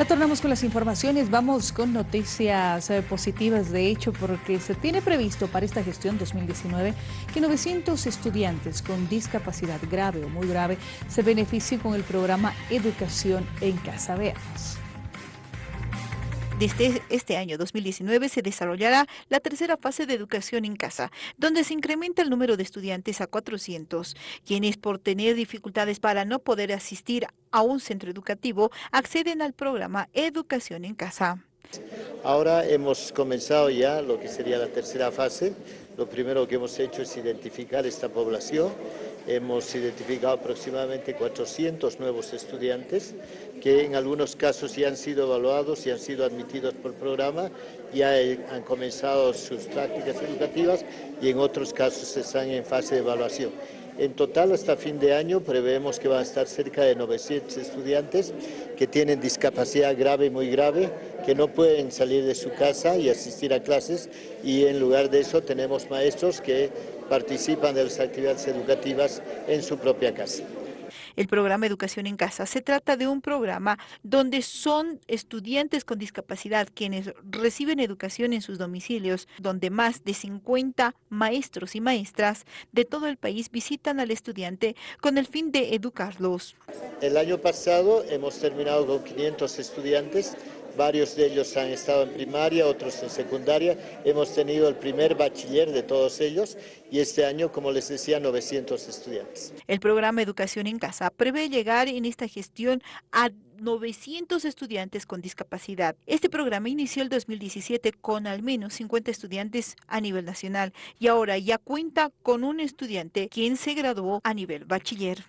Retornamos con las informaciones, vamos con noticias eh, positivas de hecho porque se tiene previsto para esta gestión 2019 que 900 estudiantes con discapacidad grave o muy grave se beneficien con el programa Educación en Casa. Veamos. Desde este año 2019 se desarrollará la tercera fase de educación en casa, donde se incrementa el número de estudiantes a 400, quienes por tener dificultades para no poder asistir a un centro educativo acceden al programa Educación en Casa. Ahora hemos comenzado ya lo que sería la tercera fase. Lo primero que hemos hecho es identificar esta población. Hemos identificado aproximadamente 400 nuevos estudiantes que en algunos casos ya han sido evaluados y han sido admitidos por programa, ya han comenzado sus prácticas educativas y en otros casos están en fase de evaluación. En total, hasta fin de año, prevemos que van a estar cerca de 900 estudiantes que tienen discapacidad grave y muy grave, que no pueden salir de su casa y asistir a clases y en lugar de eso tenemos maestros que participan de las actividades educativas en su propia casa. El programa Educación en Casa se trata de un programa donde son estudiantes con discapacidad quienes reciben educación en sus domicilios, donde más de 50 maestros y maestras de todo el país visitan al estudiante con el fin de educarlos. El año pasado hemos terminado con 500 estudiantes Varios de ellos han estado en primaria, otros en secundaria. Hemos tenido el primer bachiller de todos ellos y este año, como les decía, 900 estudiantes. El programa Educación en Casa prevé llegar en esta gestión a 900 estudiantes con discapacidad. Este programa inició el 2017 con al menos 50 estudiantes a nivel nacional y ahora ya cuenta con un estudiante quien se graduó a nivel bachiller.